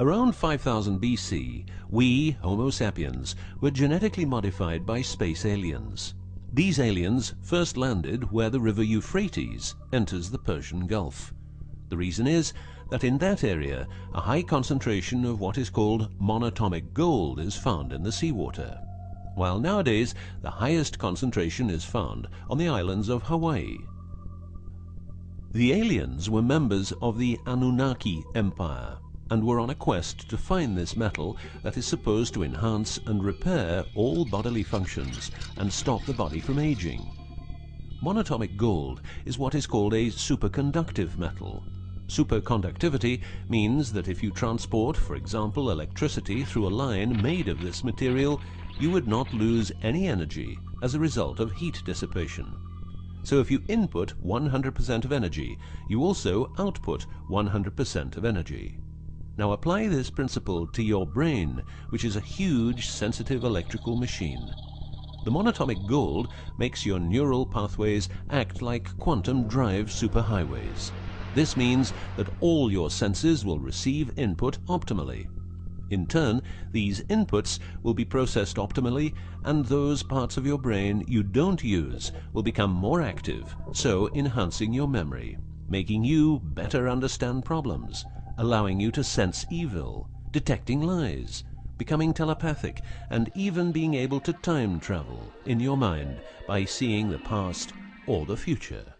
Around 5000 BC, we, Homo sapiens, were genetically modified by space aliens. These aliens first landed where the river Euphrates enters the Persian Gulf. The reason is that in that area a high concentration of what is called monatomic gold is found in the seawater, while nowadays the highest concentration is found on the islands of Hawaii. The aliens were members of the Anunnaki Empire and were on a quest to find this metal that is supposed to enhance and repair all bodily functions and stop the body from aging. Monatomic gold is what is called a superconductive metal Superconductivity means that if you transport, for example, electricity through a line made of this material, you would not lose any energy as a result of heat dissipation. So if you input 100% of energy, you also output 100% of energy. Now apply this principle to your brain, which is a huge sensitive electrical machine. The monatomic gold makes your neural pathways act like quantum drive superhighways. This means that all your senses will receive input optimally. In turn, these inputs will be processed optimally and those parts of your brain you don't use will become more active, so enhancing your memory, making you better understand problems, allowing you to sense evil, detecting lies, becoming telepathic, and even being able to time travel in your mind by seeing the past or the future.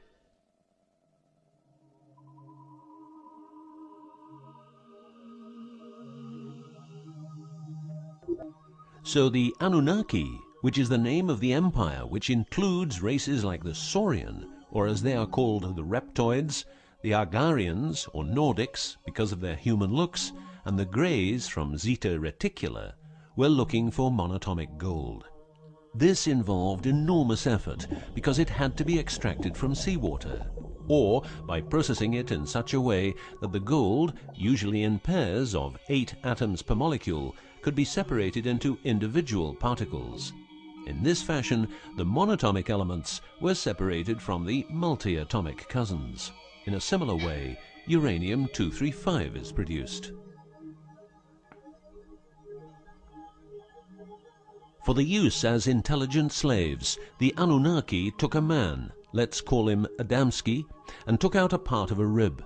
So the Anunnaki, which is the name of the empire which includes races like the Saurian, or as they are called the Reptoids, the Argarians or Nordics because of their human looks, and the Greys from Zeta Reticuli, were looking for monatomic gold. This involved enormous effort because it had to be extracted from seawater, or by processing it in such a way that the gold, usually in pairs of eight atoms per molecule, could be separated into individual particles. In this fashion, the monatomic elements were separated from the multiatomic cousins. In a similar way, uranium-235 is produced. For the use as intelligent slaves, the Anunnaki took a man, let's call him Adamski, and took out a part of a rib.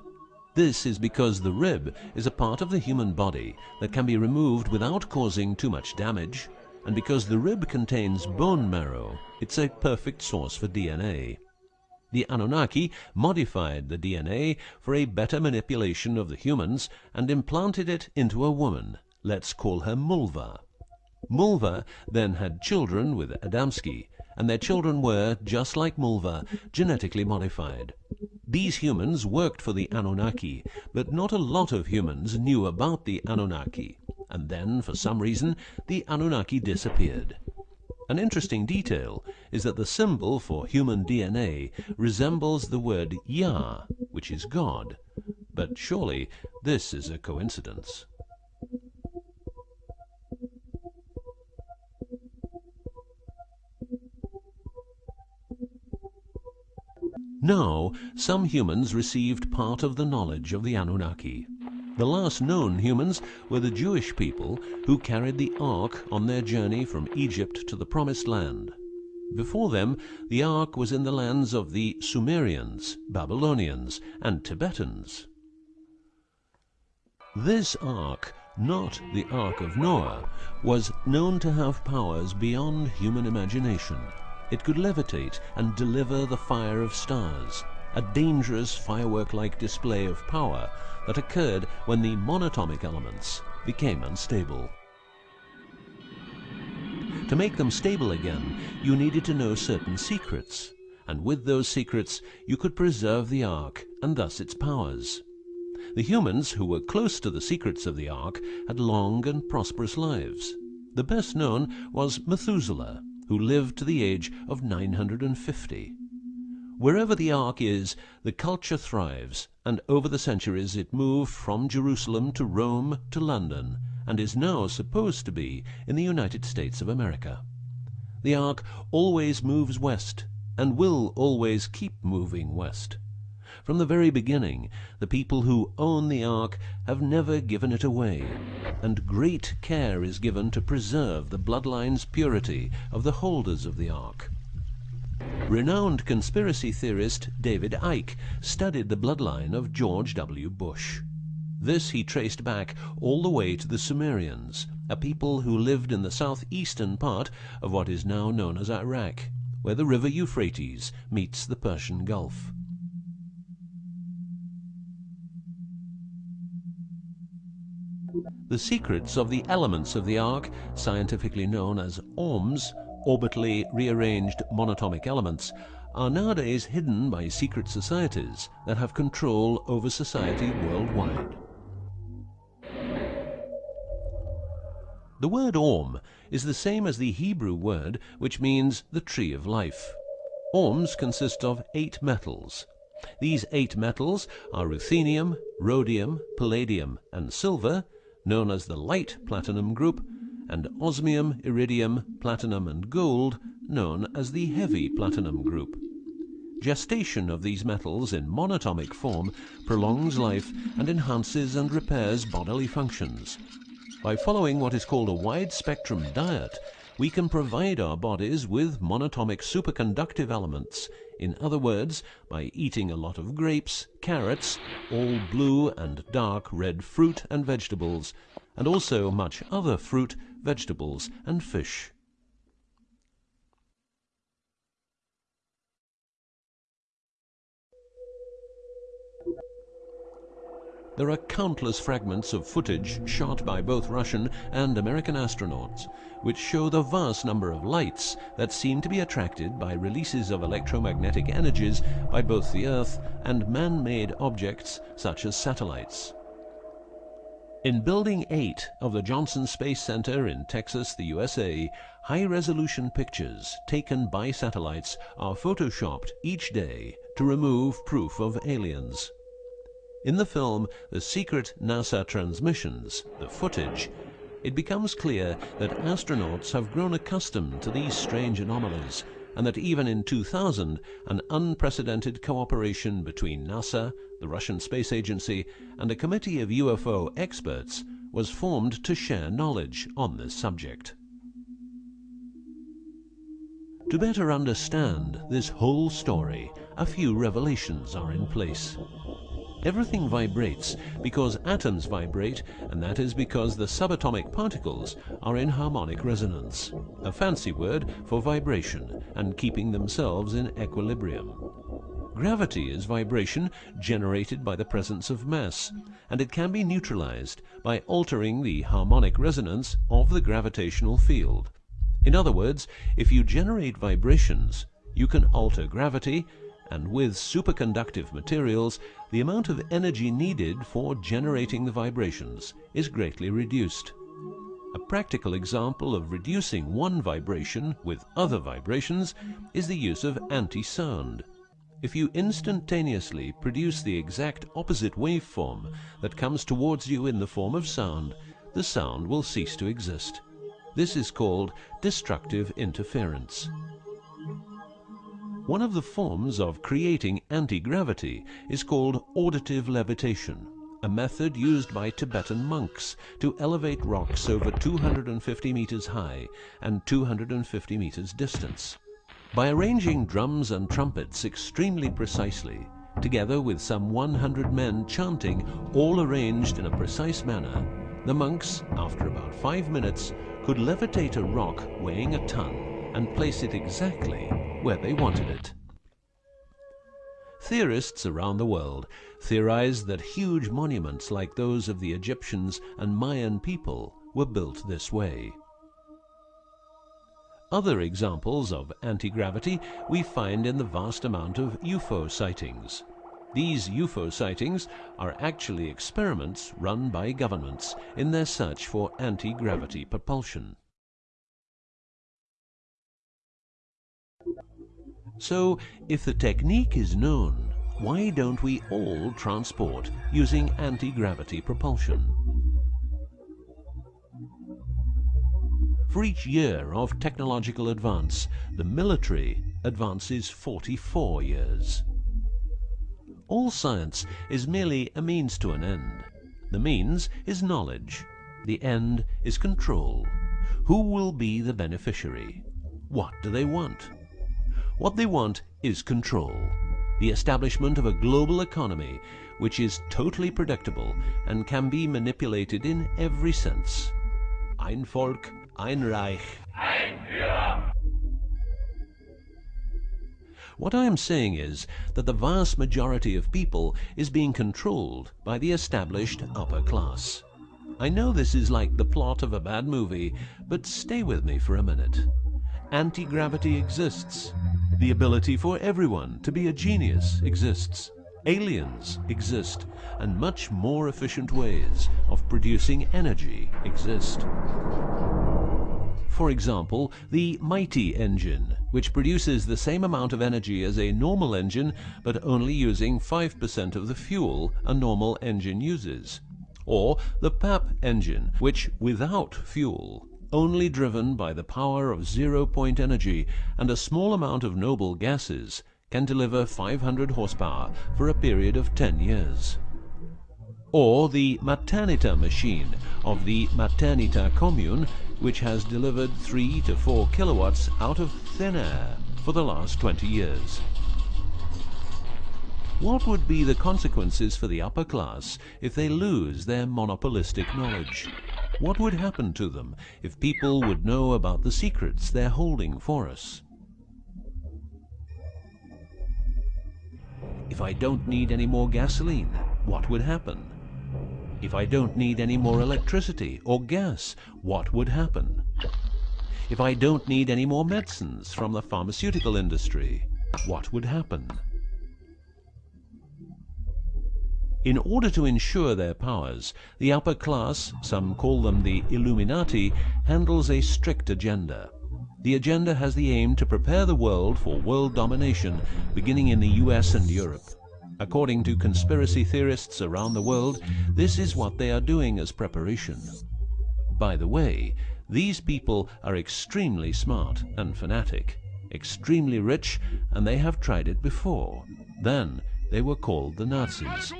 This is because the rib is a part of the human body that can be removed without causing too much damage, and because the rib contains bone marrow, it's a perfect source for DNA. The Anunnaki modified the DNA for a better manipulation of the humans and implanted it into a woman. Let's call her Mulva. Mulva then had children with Adamski, and their children were, just like Mulva, genetically modified. These humans worked for the Anunnaki, but not a lot of humans knew about the Anunnaki, and then, for some reason, the Anunnaki disappeared. An interesting detail is that the symbol for human DNA resembles the word Yah, which is God, but surely this is a coincidence. Now, some humans received part of the knowledge of the Anunnaki. The last known humans were the Jewish people who carried the Ark on their journey from Egypt to the Promised Land. Before them, the Ark was in the lands of the Sumerians, Babylonians, and Tibetans. This Ark, not the Ark of Noah, was known to have powers beyond human imagination. It could levitate and deliver the fire of stars, a dangerous firework-like display of power that occurred when the monatomic elements became unstable. To make them stable again, you needed to know certain secrets, and with those secrets you could preserve the Ark and thus its powers. The humans who were close to the secrets of the Ark had long and prosperous lives. The best known was Methuselah, who lived to the age of 950. Wherever the Ark is, the culture thrives, and over the centuries it moved from Jerusalem to Rome to London, and is now supposed to be in the United States of America. The Ark always moves west, and will always keep moving west. From the very beginning, the people who own the Ark have never given it away, and great care is given to preserve the bloodline's purity of the holders of the Ark. Renowned conspiracy theorist David Icke studied the bloodline of George W. Bush. This he traced back all the way to the Sumerians, a people who lived in the southeastern part of what is now known as Iraq, where the river Euphrates meets the Persian Gulf. The secrets of the elements of the ark, scientifically known as ORMs, orbitally rearranged monatomic elements, are nowadays hidden by secret societies that have control over society worldwide. The word Orm is the same as the Hebrew word which means the tree of life. Orms consist of eight metals. These eight metals are ruthenium, rhodium, palladium, and silver, known as the light platinum group, and osmium, iridium, platinum, and gold, known as the heavy platinum group. Gestation of these metals in monatomic form prolongs life and enhances and repairs bodily functions. By following what is called a wide-spectrum diet, we can provide our bodies with monatomic superconductive elements. In other words, by eating a lot of grapes, carrots, all blue and dark red fruit and vegetables, and also much other fruit, vegetables, and fish. There are countless fragments of footage shot by both Russian and American astronauts, which show the vast number of lights that seem to be attracted by releases of electromagnetic energies by both the Earth and man-made objects such as satellites. In Building 8 of the Johnson Space Center in Texas, the USA, high-resolution pictures taken by satellites are photoshopped each day to remove proof of aliens. In the film The Secret NASA Transmissions, the footage, it becomes clear that astronauts have grown accustomed to these strange anomalies and that even in 2000 an unprecedented cooperation between NASA, the Russian Space Agency, and a committee of UFO experts was formed to share knowledge on this subject. To better understand this whole story, a few revelations are in place. Everything vibrates because atoms vibrate, and that is because the subatomic particles are in harmonic resonance, a fancy word for vibration and keeping themselves in equilibrium. Gravity is vibration generated by the presence of mass, and it can be neutralized by altering the harmonic resonance of the gravitational field. In other words, if you generate vibrations, you can alter gravity and with superconductive materials, the amount of energy needed for generating the vibrations is greatly reduced. A practical example of reducing one vibration with other vibrations is the use of anti-sound. If you instantaneously produce the exact opposite waveform that comes towards you in the form of sound, the sound will cease to exist. This is called destructive interference. One of the forms of creating anti-gravity is called auditive levitation, a method used by Tibetan monks to elevate rocks over 250 meters high and 250 meters distance. By arranging drums and trumpets extremely precisely, together with some 100 men chanting, all arranged in a precise manner, the monks, after about five minutes, could levitate a rock weighing a ton and place it exactly where they wanted it. Theorists around the world theorize that huge monuments like those of the Egyptians and Mayan people were built this way. Other examples of anti-gravity we find in the vast amount of UFO sightings. These UFO sightings are actually experiments run by governments in their search for anti-gravity propulsion. So, if the technique is known, why don't we all transport using anti-gravity propulsion? For each year of technological advance, the military advances 44 years. All science is merely a means to an end. The means is knowledge. The end is control. Who will be the beneficiary? What do they want? What they want is control. The establishment of a global economy which is totally predictable and can be manipulated in every sense. Ein Volk, ein Reich. Ein Führer. What I am saying is that the vast majority of people is being controlled by the established upper class. I know this is like the plot of a bad movie, but stay with me for a minute. Anti-gravity exists. The ability for everyone to be a genius exists. Aliens exist, and much more efficient ways of producing energy exist. For example, the Mighty engine, which produces the same amount of energy as a normal engine, but only using 5% of the fuel a normal engine uses. Or the Papp engine, which without fuel, only driven by the power of zero-point energy and a small amount of noble gases, can deliver 500 horsepower for a period of 10 years or the Methernitha machine of the Methernitha commune, which has delivered 3 to 4 kilowatts out of thin air for the last 20 years. What would be the consequences for the upper class if they lose their monopolistic knowledge? What would happen to them if people would know about the secrets they're holding for us? If I don't need any more gasoline, what would happen? If I don't need any more electricity or gas, what would happen? If I don't need any more medicines from the pharmaceutical industry, what would happen? In order to ensure their powers, the upper class, some call them the Illuminati, handles a strict agenda. The agenda has the aim to prepare the world for world domination, beginning in the US and Europe. According to conspiracy theorists around the world, this is what they are doing as preparation. By the way, these people are extremely smart and fanatic, extremely rich, and they have tried it before. Then they were called the Nazis.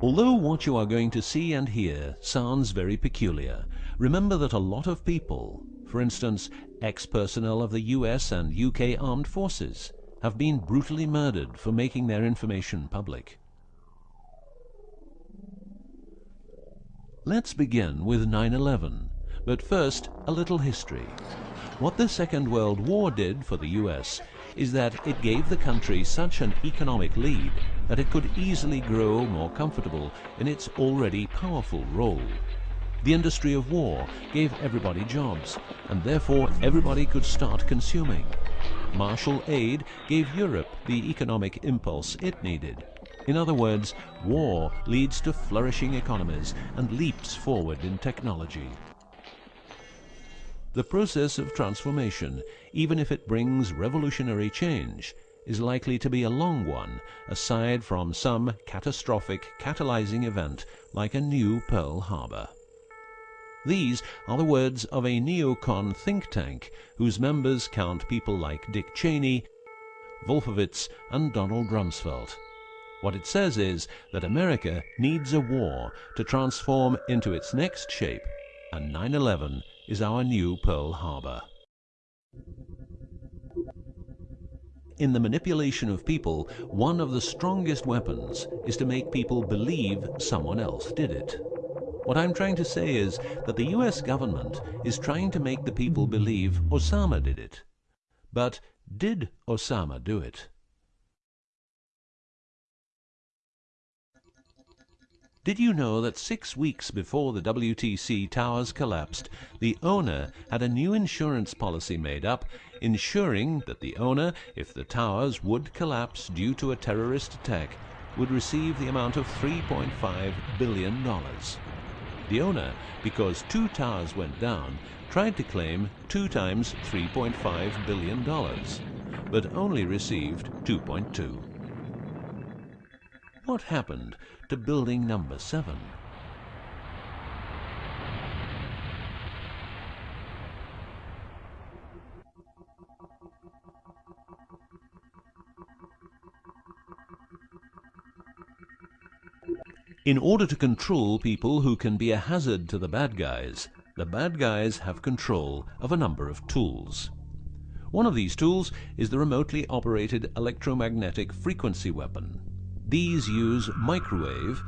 Although what you are going to see and hear sounds very peculiar, remember that a lot of people, for instance, ex-personnel of the US and UK armed forces, have been brutally murdered for making their information public. Let's begin with 9-11, but first a little history. What the Second World War did for the US is that it gave the country such an economic lead that it could easily grow more comfortable in its already powerful role. The industry of war gave everybody jobs, and therefore everybody could start consuming. Marshall aid gave Europe the economic impulse it needed. In other words, war leads to flourishing economies and leaps forward in technology. The process of transformation, even if it brings revolutionary change, is likely to be a long one, aside from some catastrophic catalyzing event like a new Pearl Harbor. These are the words of a neocon think tank whose members count people like Dick Cheney, Wolfowitz and Donald Rumsfeld. What it says is that America needs a war to transform into its next shape, and 9-11 is our new Pearl Harbor. In the manipulation of people, one of the strongest weapons is to make people believe someone else did it. What I'm trying to say is that the US government is trying to make the people believe Osama did it. But did Osama do it? Did you know that six weeks before the WTC towers collapsed, the owner had a new insurance policy made up, ensuring that the owner, if the towers would collapse due to a terrorist attack, would receive the amount of $3.5 billion. The owner, because two towers went down, tried to claim two times $3.5 billion, but only received 2.2. What happened to building number seven? In order to control people who can be a hazard to the bad guys, the bad guys have control of a number of tools. One of these tools is the remotely operated electromagnetic frequency weapon, these use microwave,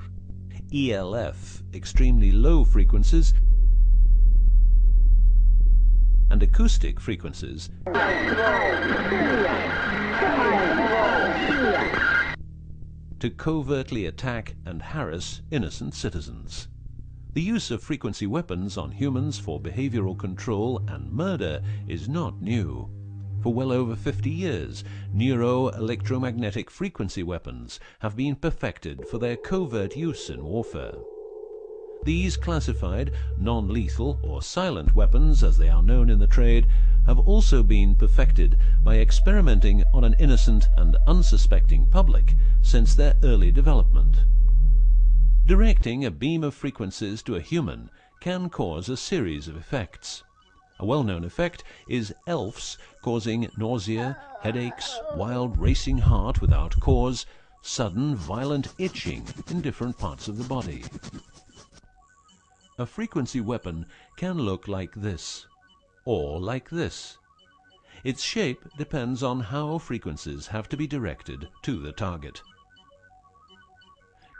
ELF, extremely low frequencies, and acoustic frequencies to covertly attack and harass innocent citizens. The use of frequency weapons on humans for behavioral control and murder is not new. For well over 50 years, neuro-electromagnetic frequency weapons have been perfected for their covert use in warfare. These classified, non-lethal or silent weapons, as they are known in the trade, have also been perfected by experimenting on an innocent and unsuspecting public since their early development. Directing a beam of frequencies to a human can cause a series of effects. A well-known effect is ELFs causing nausea, headaches, wild racing heart without cause, sudden violent itching in different parts of the body. A frequency weapon can look like this, or like this. Its shape depends on how frequencies have to be directed to the target.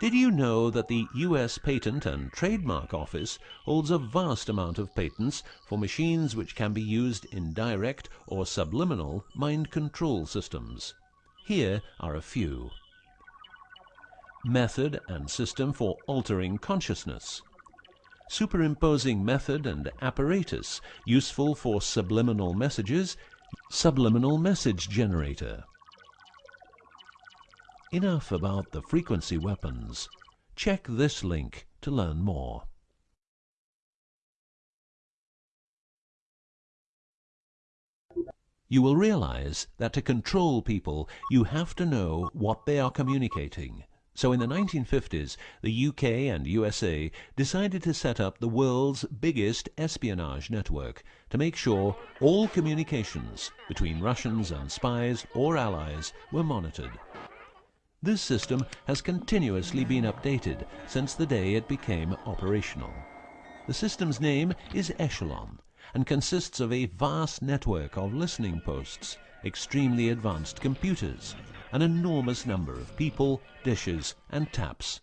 Did you know that the US Patent and Trademark Office holds a vast amount of patents for machines which can be used in direct or subliminal mind control systems? Here are a few. Method and system for altering consciousness. Superimposing method and apparatus useful for subliminal messages. Subliminal message generator. Enough about the frequency weapons. Check this link to learn more. You will realize that to control people, you have to know what they are communicating. So in the 1950s, the UK and USA decided to set up the world's biggest espionage network to make sure all communications between Russians and spies or allies were monitored. This system has continuously been updated since the day it became operational. The system's name is Echelon and consists of a vast network of listening posts, extremely advanced computers, an enormous number of people, dishes and taps.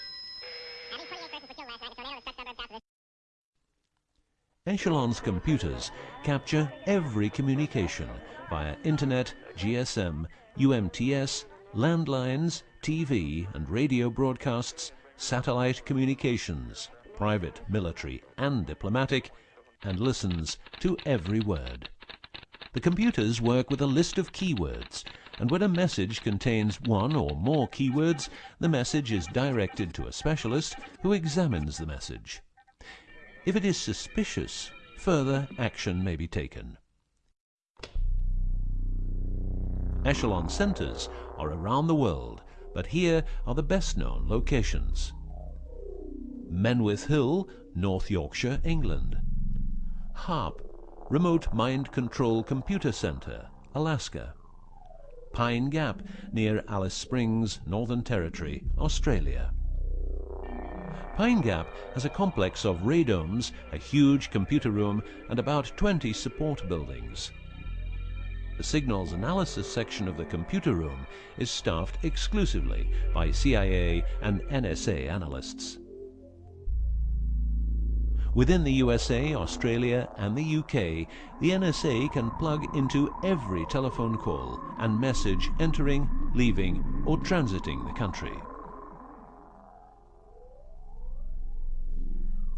Echelon's computers capture every communication via Internet, GSM, UMTS, landlines, TV and radio broadcasts, satellite communications, private, military and diplomatic, and listens to every word. The computers work with a list of keywords, and when a message contains one or more keywords, the message is directed to a specialist who examines the message. If it is suspicious, further action may be taken. Echelon centres are around the world, but here are the best known locations. Menwith Hill, North Yorkshire, England. HAARP, Remote Mind Control Computer Center, Alaska. Pine Gap, near Alice Springs, Northern Territory, Australia. Pine Gap has a complex of radomes, a huge computer room, and about 20 support buildings. The signals analysis section of the computer room is staffed exclusively by CIA and NSA analysts. Within the USA, Australia and the UK, the NSA can plug into every telephone call and message entering, leaving or transiting the country.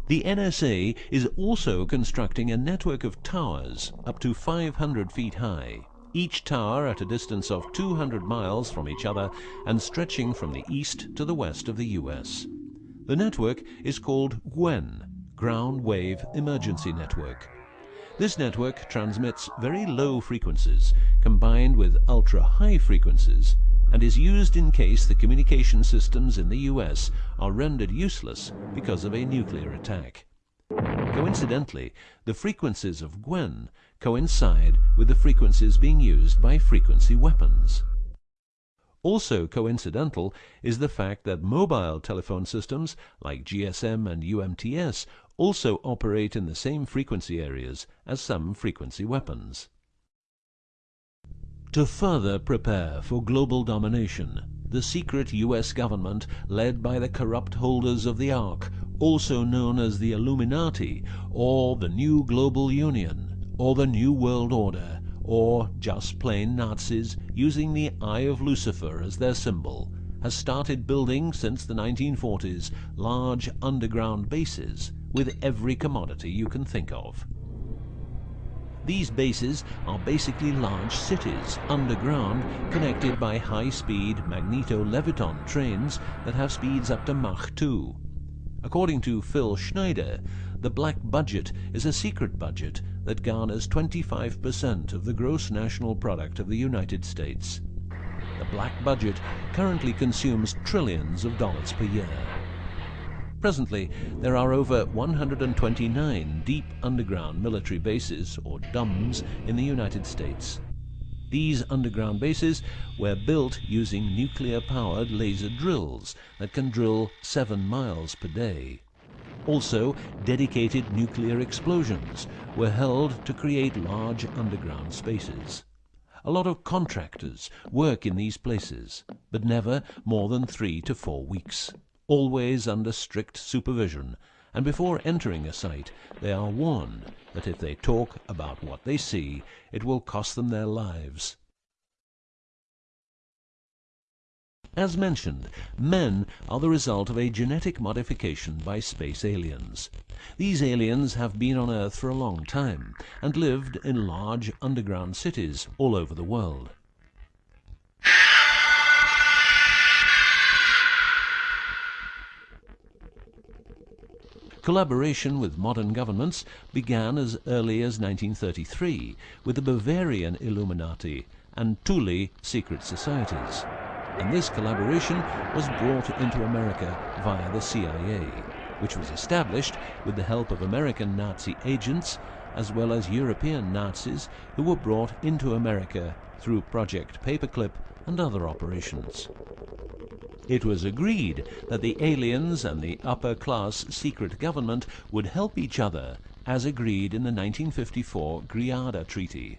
The NSA is also constructing a network of towers up to 500 feet high each tower at a distance of 200 miles from each other and stretching from the east to the west of the US. The network is called GWEN, Ground Wave Emergency Network. This network transmits very low frequencies combined with ultra-high frequencies and is used in case the communication systems in the US are rendered useless because of a nuclear attack. Coincidentally, the frequencies of GWEN coincide with the frequencies being used by frequency weapons. Also coincidental is the fact that mobile telephone systems like GSM and UMTS also operate in the same frequency areas as some frequency weapons. To further prepare for global domination, the secret US government, led by the corrupt holders of the Ark, also known as the Illuminati, or the New Global Union, or the New World Order, or just plain Nazis using the Eye of Lucifer as their symbol, has started building since the 1940s large underground bases with every commodity you can think of. These bases are basically large cities underground connected by high-speed magneto-leviton trains that have speeds up to Mach 2. According to Phil Schneider, the black budget is a secret budget that garners 25% of the gross national product of the United States. The black budget currently consumes trillions of dollars per year. Presently, there are over 129 deep underground military bases, or DUMBs, in the United States. These underground bases were built using nuclear-powered laser drills that can drill 7 miles per day. Also, dedicated nuclear explosions were held to create large underground spaces. A lot of contractors work in these places, but never more than three to four weeks always under strict supervision, and before entering a site they are warned that if they talk about what they see, it will cost them their lives. As mentioned, men are the result of a genetic modification by space aliens. These aliens have been on Earth for a long time and lived in large underground cities all over the world. Collaboration with modern governments began as early as 1933 with the Bavarian Illuminati and Thule secret societies. And this collaboration was brought into America via the CIA, which was established with the help of American Nazi agents as well as European Nazis who were brought into America through Project Paperclip and other operations. It was agreed that the aliens and the upper-class secret government would help each other, as agreed in the 1954 Greada Treaty.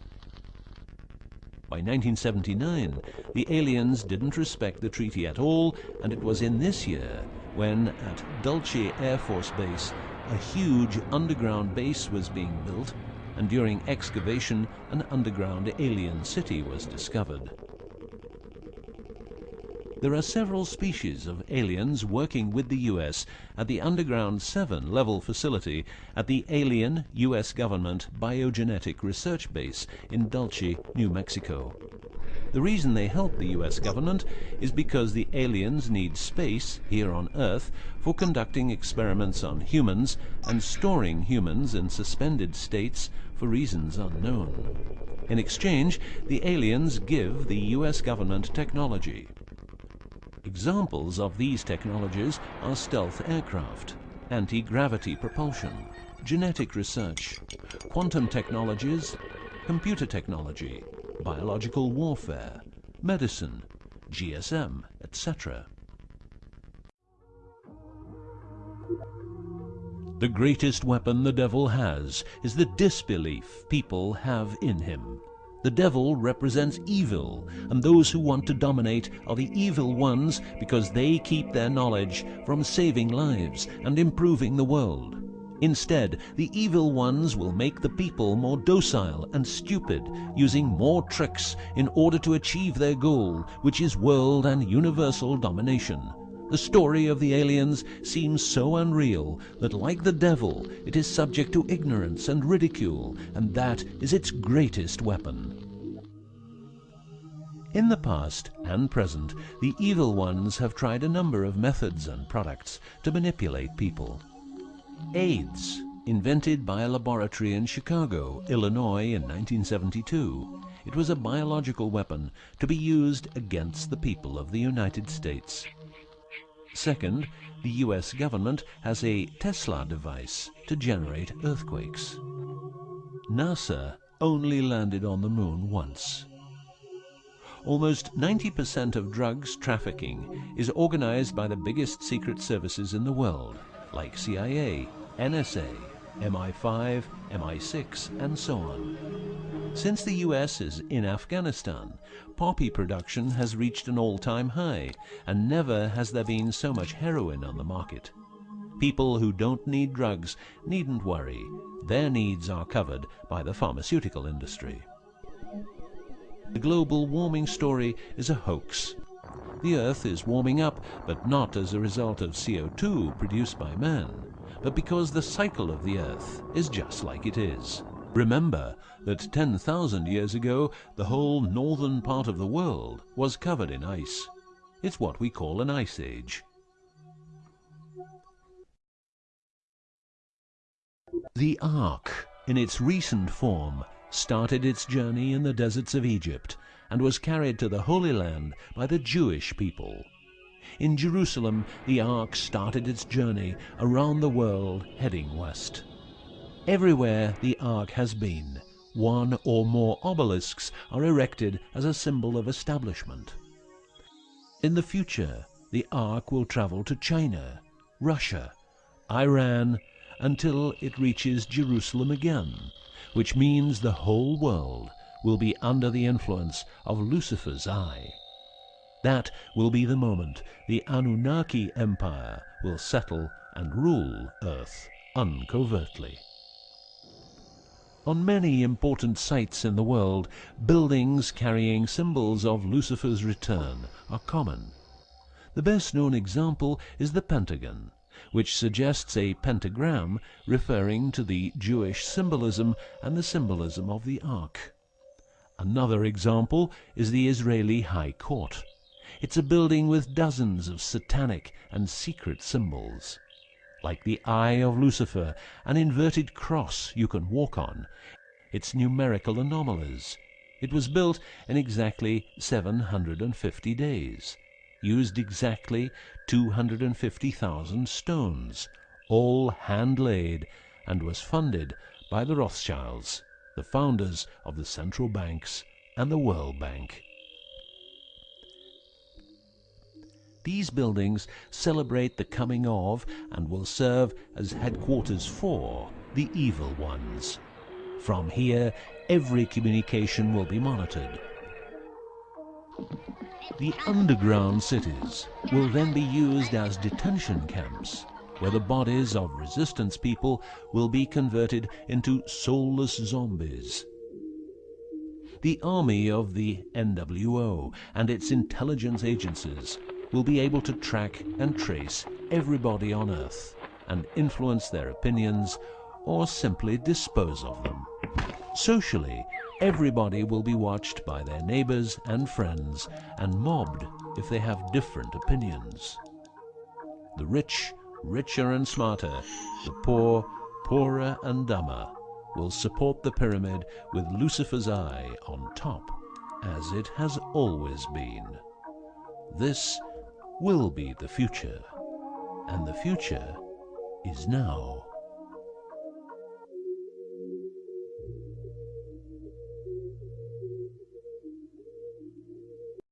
By 1979, the aliens didn't respect the treaty at all, and it was in this year when, at Dulce Air Force Base, a huge underground base was being built, and during excavation, an underground alien city was discovered. There are several species of aliens working with the U.S. at the Underground 7 level facility at the Alien U.S. Government Biogenetic Research Base in Dulce, New Mexico. The reason they help the U.S. government is because the aliens need space here on Earth for conducting experiments on humans and storing humans in suspended states for reasons unknown. In exchange, the aliens give the U.S. government technology. Examples of these technologies are stealth aircraft, anti-gravity propulsion, genetic research, quantum technologies, computer technology, biological warfare, medicine, GSM, etc. The greatest weapon the devil has is the disbelief people have in him. The devil represents evil, and those who want to dominate are the evil ones because they keep their knowledge from saving lives and improving the world. Instead, the evil ones will make the people more docile and stupid, using more tricks in order to achieve their goal, which is world and universal domination. The story of the aliens seems so unreal that, like the devil, it is subject to ignorance and ridicule, and that is its greatest weapon. In the past and present, the evil ones have tried a number of methods and products to manipulate people. AIDS, invented by a laboratory in Chicago, Illinois in 1972. It was a biological weapon to be used against the people of the United States. Second, the US government has a Tesla device to generate earthquakes. NASA only landed on the moon once. almost 90% of drugs trafficking is organized by the biggest secret services in the world, like CIA, NSA, MI5, MI6, and so on. Since the US is in Afghanistan, poppy production has reached an all-time high, and never has there been so much heroin on the market. People who don't need drugs needn't worry. Their needs are covered by the pharmaceutical industry. The global warming story is a hoax. The Earth is warming up, but not as a result of CO2 produced by man, but because the cycle of the Earth is just like it is. Remember that 10,000 years ago the whole northern part of the world was covered in ice. It's what we call an ice age. The Ark, in its recent form, started its journey in the deserts of Egypt and was carried to the Holy Land by the Jewish people. In Jerusalem, the Ark started its journey around the world heading west. Everywhere the Ark has been, one or more obelisks are erected as a symbol of establishment. In the future, the Ark will travel to China, Russia, Iran, until it reaches Jerusalem again, which means the whole world will be under the influence of Lucifer's eye. That will be the moment the Anunnaki Empire will settle and rule Earth uncovertly. On many important sites in the world, buildings carrying symbols of Lucifer's return are common. The best known example is the Pentagon, which suggests a pentagram referring to the Jewish symbolism and the symbolism of the Ark. Another example is the Israeli High Court. It's a building with dozens of satanic and secret symbols. Like the eye of Lucifer, an inverted cross you can walk on, its numerical anomalies. It was built in exactly 750 days used exactly 250,000 stones, all hand-laid, and was funded by the Rothschilds, the founders of the central banks and the World Bank. These buildings celebrate the coming of and will serve as headquarters for the evil ones. From here, every communication will be monitored. The underground cities will then be used as detention camps where the bodies of resistance people will be converted into soulless zombies. The army of the NWO and its intelligence agencies will be able to track and trace everybody on Earth and influence their opinions or simply dispose of them. Socially, Everybody will be watched by their neighbors and friends and mobbed if they have different opinions. The rich, richer and smarter, the poor, poorer and dumber, will support the pyramid with Lucifer's eye on top, as it has always been. This will be the future, and the future is now.